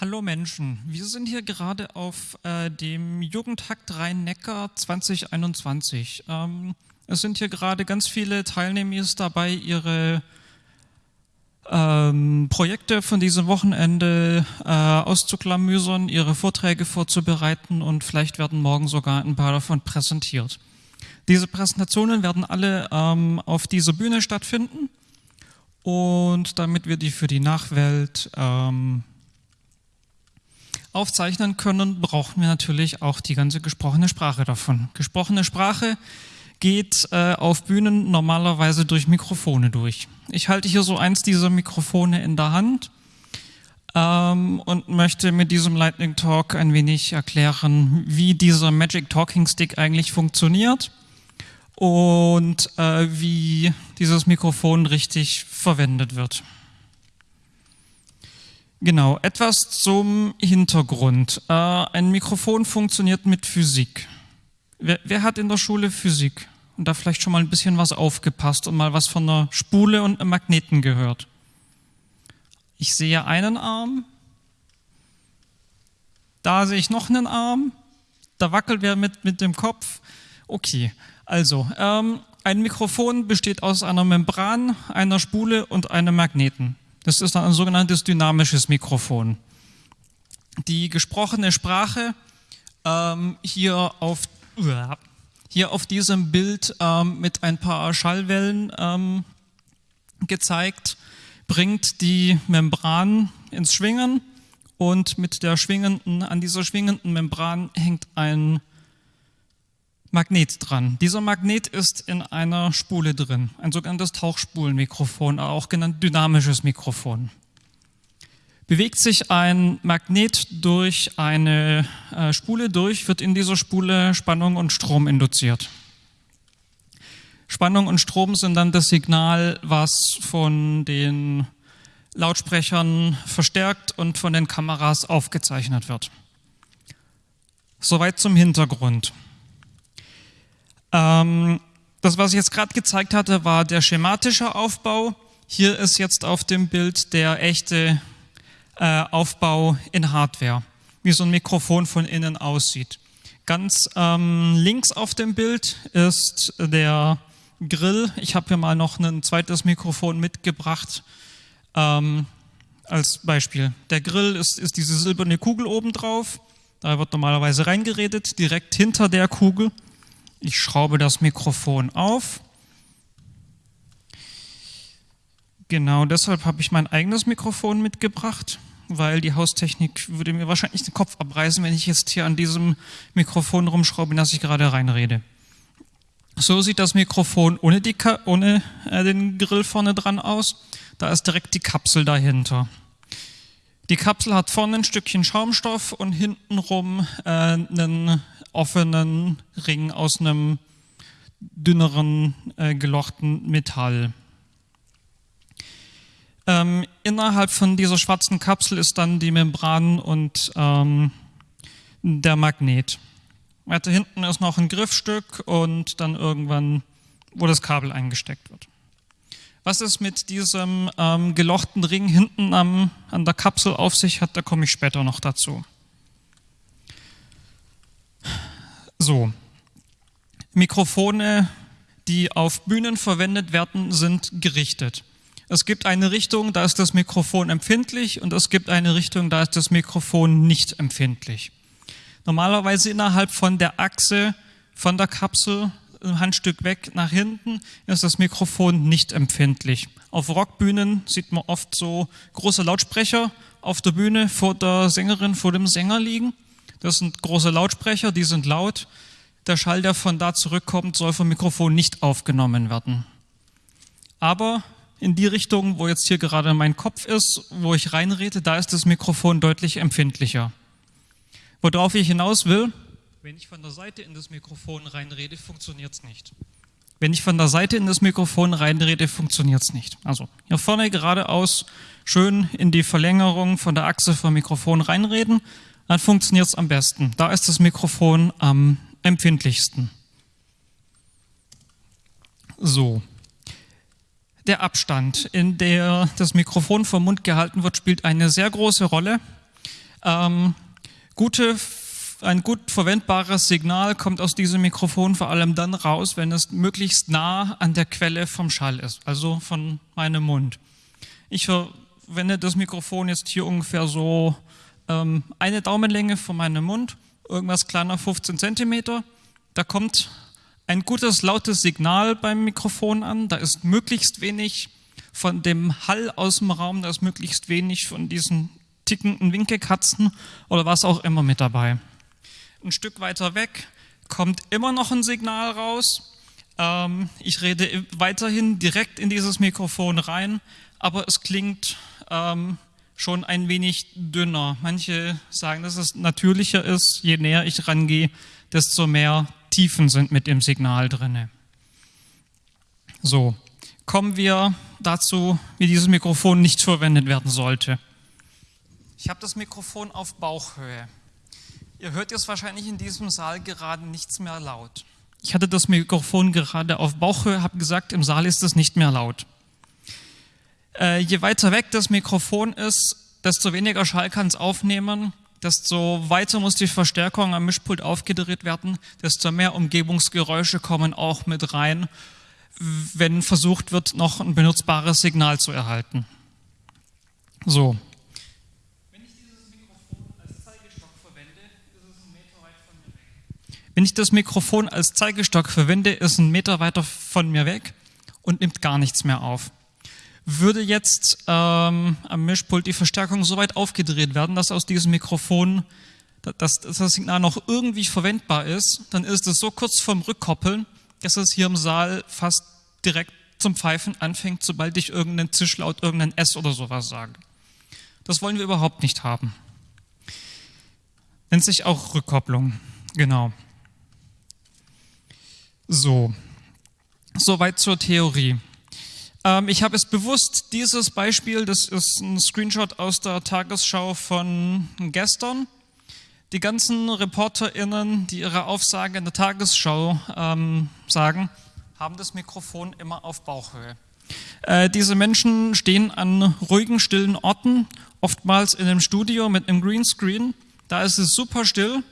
Hallo Menschen, wir sind hier gerade auf äh, dem Jugendhakt Rhein-Neckar 2021. Ähm, es sind hier gerade ganz viele Teilnehmer dabei, ihre ähm, Projekte von diesem Wochenende äh, auszuklamüsern, ihre Vorträge vorzubereiten und vielleicht werden morgen sogar ein paar davon präsentiert. Diese Präsentationen werden alle ähm, auf dieser Bühne stattfinden und damit wir die für die Nachwelt ähm, aufzeichnen können, brauchen wir natürlich auch die ganze gesprochene Sprache davon. Gesprochene Sprache geht äh, auf Bühnen normalerweise durch Mikrofone durch. Ich halte hier so eins dieser Mikrofone in der Hand ähm, und möchte mit diesem Lightning Talk ein wenig erklären, wie dieser Magic Talking Stick eigentlich funktioniert und äh, wie dieses Mikrofon richtig verwendet wird. Genau, etwas zum Hintergrund. Äh, ein Mikrofon funktioniert mit Physik. Wer, wer, hat in der Schule Physik und da vielleicht schon mal ein bisschen was aufgepasst und mal was von einer Spule und einem Magneten gehört? Ich sehe einen Arm, da sehe ich noch einen Arm, da wackelt wer mit, mit dem Kopf. Okay, also ähm, ein Mikrofon besteht aus einer Membran, einer Spule und einem Magneten. Das ist ein sogenanntes dynamisches Mikrofon. Die gesprochene Sprache ähm, hier, auf, hier auf diesem Bild ähm, mit ein paar Schallwellen ähm, gezeigt, bringt die Membran ins Schwingen und mit der schwingenden, an dieser schwingenden Membran hängt ein Magnet dran. Dieser Magnet ist in einer Spule drin, ein sogenanntes Tauchspulenmikrofon, auch genannt dynamisches Mikrofon. Bewegt sich ein Magnet durch eine äh, Spule durch, wird in dieser Spule Spannung und Strom induziert. Spannung und Strom sind dann das Signal, was von den Lautsprechern verstärkt und von den Kameras aufgezeichnet wird. Soweit zum Hintergrund. Ähm, das, was ich jetzt gerade gezeigt hatte, war der schematische Aufbau. Hier ist jetzt auf dem Bild der echte äh, Aufbau in Hardware, wie so ein Mikrofon von innen aussieht. Ganz ähm, links auf dem Bild ist der Grill. Ich habe hier mal noch ein zweites Mikrofon mitgebracht ähm, als Beispiel. Der Grill ist, ist diese silberne Kugel oben drauf. Da wird normalerweise reingeredet, direkt hinter der Kugel ich schraube das Mikrofon auf. Genau deshalb habe ich mein eigenes Mikrofon mitgebracht, weil die Haustechnik würde mir wahrscheinlich den Kopf abreißen, wenn ich jetzt hier an diesem Mikrofon rumschraube, in das ich gerade reinrede. So sieht das Mikrofon ohne, die, ohne äh, den Grill vorne dran aus. Da ist direkt die Kapsel dahinter. Die Kapsel hat vorne ein Stückchen Schaumstoff und hintenrum äh, einen offenen Ring aus einem dünneren äh, gelochten Metall. Ähm, innerhalb von dieser schwarzen Kapsel ist dann die Membran und ähm, der Magnet. Weiter hinten ist noch ein Griffstück und dann irgendwann, wo das Kabel eingesteckt wird. Was es mit diesem ähm, gelochten Ring hinten am, an der Kapsel auf sich hat, da komme ich später noch dazu. So, Mikrofone, die auf Bühnen verwendet werden, sind gerichtet. Es gibt eine Richtung, da ist das Mikrofon empfindlich und es gibt eine Richtung, da ist das Mikrofon nicht empfindlich. Normalerweise innerhalb von der Achse von der Kapsel ein Handstück weg nach hinten ist das Mikrofon nicht empfindlich. Auf Rockbühnen sieht man oft so große Lautsprecher auf der Bühne vor der Sängerin, vor dem Sänger liegen. Das sind große Lautsprecher, die sind laut. Der Schall, der von da zurückkommt, soll vom Mikrofon nicht aufgenommen werden. Aber in die Richtung, wo jetzt hier gerade mein Kopf ist, wo ich reinrede, da ist das Mikrofon deutlich empfindlicher. Worauf ich hinaus will, wenn ich von der Seite in das Mikrofon reinrede, funktioniert es nicht. Wenn ich von der Seite in das Mikrofon reinrede, funktioniert es nicht. Also hier vorne geradeaus schön in die Verlängerung von der Achse vom Mikrofon reinreden dann funktioniert es am besten. Da ist das Mikrofon am empfindlichsten. So. Der Abstand, in der das Mikrofon vom Mund gehalten wird, spielt eine sehr große Rolle. Ähm, gute, ein gut verwendbares Signal kommt aus diesem Mikrofon vor allem dann raus, wenn es möglichst nah an der Quelle vom Schall ist, also von meinem Mund. Ich verwende das Mikrofon jetzt hier ungefähr so ähm, eine Daumenlänge von meinem Mund, irgendwas kleiner 15 Zentimeter. Da kommt ein gutes, lautes Signal beim Mikrofon an. Da ist möglichst wenig von dem Hall aus dem Raum, da ist möglichst wenig von diesen tickenden Winkelkatzen oder was auch immer mit dabei. Ein Stück weiter weg kommt immer noch ein Signal raus. Ähm, ich rede weiterhin direkt in dieses Mikrofon rein, aber es klingt ähm, schon ein wenig dünner. Manche sagen, dass es natürlicher ist. Je näher ich rangehe, desto mehr Tiefen sind mit dem Signal drinne. So, kommen wir dazu, wie dieses Mikrofon nicht verwendet werden sollte. Ich habe das Mikrofon auf Bauchhöhe. Ihr hört jetzt wahrscheinlich in diesem Saal gerade nichts mehr laut. Ich hatte das Mikrofon gerade auf Bauchhöhe, habe gesagt, im Saal ist es nicht mehr laut. Äh, je weiter weg das Mikrofon ist, desto weniger Schall kann es aufnehmen, desto weiter muss die Verstärkung am Mischpult aufgedreht werden, desto mehr Umgebungsgeräusche kommen auch mit rein, wenn versucht wird, noch ein benutzbares Signal zu erhalten. So. Wenn ich das Mikrofon als Zeigestock verwende, ist ein Meter weiter von mir weg und nimmt gar nichts mehr auf würde jetzt ähm, am Mischpult die Verstärkung so weit aufgedreht werden, dass aus diesem Mikrofon dass, dass das Signal noch irgendwie verwendbar ist, dann ist es so kurz vorm Rückkoppeln, dass es hier im Saal fast direkt zum Pfeifen anfängt, sobald ich irgendeinen Zischlaut, irgendein S oder sowas sage. Das wollen wir überhaupt nicht haben. Nennt sich auch Rückkopplung. Genau. So. Soweit zur Theorie. Ähm, ich habe es bewusst, dieses Beispiel, das ist ein Screenshot aus der Tagesschau von gestern. Die ganzen ReporterInnen, die ihre Aufsage in der Tagesschau ähm, sagen, haben das Mikrofon immer auf Bauchhöhe. Äh, diese Menschen stehen an ruhigen, stillen Orten, oftmals in einem Studio mit einem Greenscreen. Da ist es super still.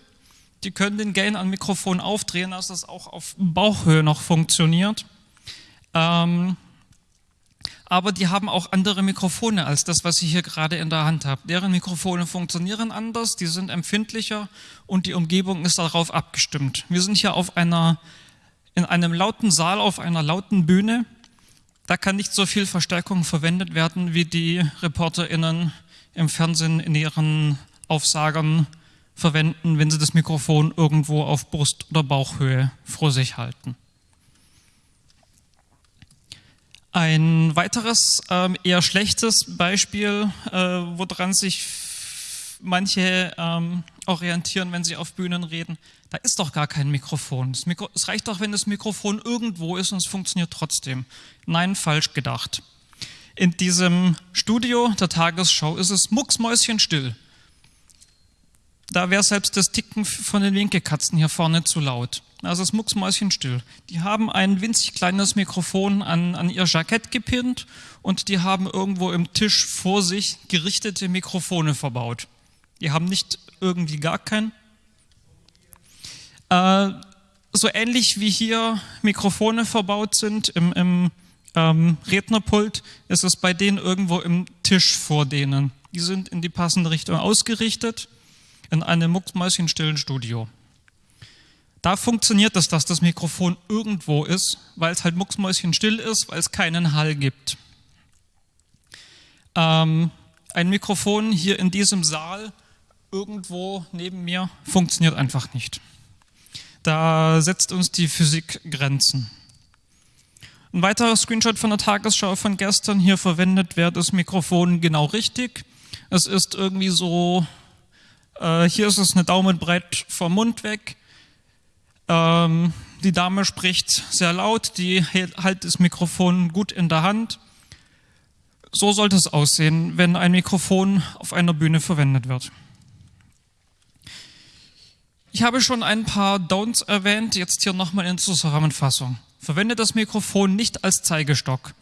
Die können den Gain am Mikrofon aufdrehen, dass das auch auf Bauchhöhe noch funktioniert. Ähm, aber die haben auch andere Mikrofone als das, was ich hier gerade in der Hand habe. Deren Mikrofone funktionieren anders, die sind empfindlicher und die Umgebung ist darauf abgestimmt. Wir sind hier auf einer, in einem lauten Saal, auf einer lauten Bühne. Da kann nicht so viel Verstärkung verwendet werden, wie die ReporterInnen im Fernsehen in ihren Aufsagern verwenden, wenn sie das Mikrofon irgendwo auf Brust- oder Bauchhöhe vor sich halten. Ein weiteres, ähm, eher schlechtes Beispiel, äh, woran sich manche ähm, orientieren, wenn sie auf Bühnen reden, da ist doch gar kein Mikrofon. Mikro es reicht doch, wenn das Mikrofon irgendwo ist und es funktioniert trotzdem. Nein, falsch gedacht. In diesem Studio der Tagesschau ist es mucksmäuschenstill. Da wäre selbst das Ticken von den Winkelkatzen hier vorne zu laut. Also es mucksmäuschenstill. Die haben ein winzig kleines Mikrofon an, an ihr Jackett gepinnt und die haben irgendwo im Tisch vor sich gerichtete Mikrofone verbaut. Die haben nicht irgendwie gar kein. Äh, so ähnlich wie hier Mikrofone verbaut sind im, im ähm, Rednerpult, ist es bei denen irgendwo im Tisch vor denen. Die sind in die passende Richtung ausgerichtet in einem mucksmäuschenstillen Studio. Da funktioniert es, dass das Mikrofon irgendwo ist, weil es halt mucksmäuschenstill ist, weil es keinen Hall gibt. Ähm, ein Mikrofon hier in diesem Saal irgendwo neben mir funktioniert einfach nicht. Da setzt uns die Physik Grenzen. Ein weiterer Screenshot von der Tagesschau von gestern. Hier verwendet wird das Mikrofon genau richtig. Es ist irgendwie so, äh, hier ist es eine Daumenbreit vom Mund weg. Ähm, die Dame spricht sehr laut, die hält das Mikrofon gut in der Hand. So sollte es aussehen, wenn ein Mikrofon auf einer Bühne verwendet wird. Ich habe schon ein paar Don'ts erwähnt, jetzt hier nochmal in Zusammenfassung. Verwende das Mikrofon nicht als Zeigestock.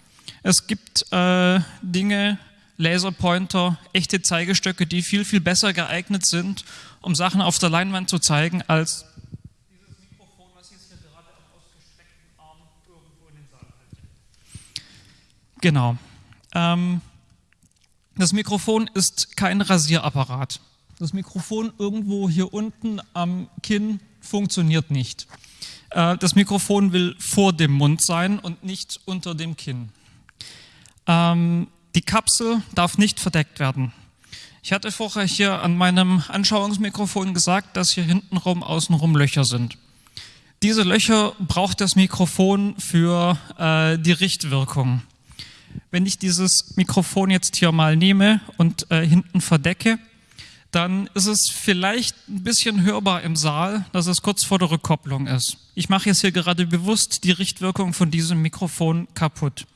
Es gibt äh, Dinge, Laserpointer, echte Zeigestöcke, die viel, viel besser geeignet sind, um Sachen auf der Leinwand zu zeigen, als dieses Mikrofon, was jetzt hier gerade am ausgestreckten Arm irgendwo in den Saal halte. Genau. Ähm, das Mikrofon ist kein Rasierapparat. Das Mikrofon irgendwo hier unten am Kinn funktioniert nicht. Äh, das Mikrofon will vor dem Mund sein und nicht unter dem Kinn. Ähm, die Kapsel darf nicht verdeckt werden. Ich hatte vorher hier an meinem Anschauungsmikrofon gesagt, dass hier hintenrum außenrum Löcher sind. Diese Löcher braucht das Mikrofon für äh, die Richtwirkung. Wenn ich dieses Mikrofon jetzt hier mal nehme und äh, hinten verdecke, dann ist es vielleicht ein bisschen hörbar im Saal, dass es kurz vor der Rückkopplung ist. Ich mache jetzt hier gerade bewusst die Richtwirkung von diesem Mikrofon kaputt.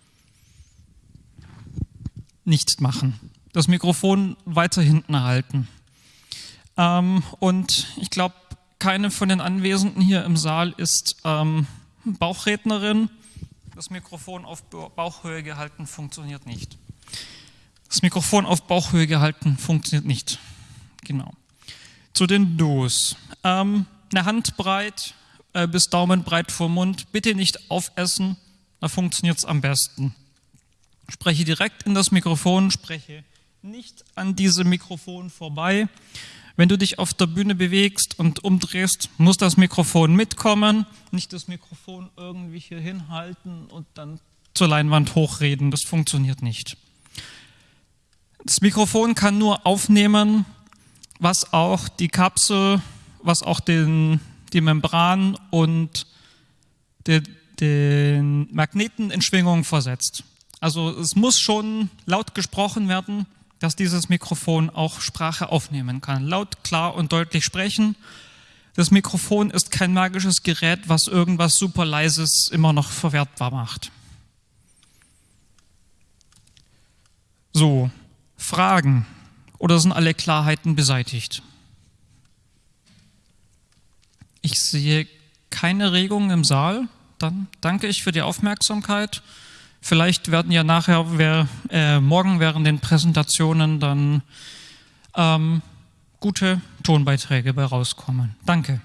Nicht machen. Das Mikrofon weiter hinten halten. Ähm, und ich glaube, keine von den Anwesenden hier im Saal ist ähm, Bauchrednerin. Das Mikrofon auf Bauchhöhe gehalten funktioniert nicht. Das Mikrofon auf Bauchhöhe gehalten funktioniert nicht. Genau. Zu den Dos. Ähm, eine Handbreit äh, bis Daumenbreit vom Mund. Bitte nicht aufessen, da funktioniert es am besten. Spreche direkt in das Mikrofon, spreche nicht an diesem Mikrofon vorbei. Wenn du dich auf der Bühne bewegst und umdrehst, muss das Mikrofon mitkommen, nicht das Mikrofon irgendwie hier hinhalten und dann zur Leinwand hochreden. Das funktioniert nicht. Das Mikrofon kann nur aufnehmen, was auch die Kapsel, was auch den, die Membran und de, den Magneten in Schwingung versetzt. Also es muss schon laut gesprochen werden, dass dieses Mikrofon auch Sprache aufnehmen kann. Laut, klar und deutlich sprechen. Das Mikrofon ist kein magisches Gerät, was irgendwas super leises immer noch verwertbar macht. So, Fragen oder sind alle Klarheiten beseitigt? Ich sehe keine Regungen im Saal. Dann danke ich für die Aufmerksamkeit. Vielleicht werden ja nachher, wer, äh, morgen während den Präsentationen dann ähm, gute Tonbeiträge bei rauskommen. Danke.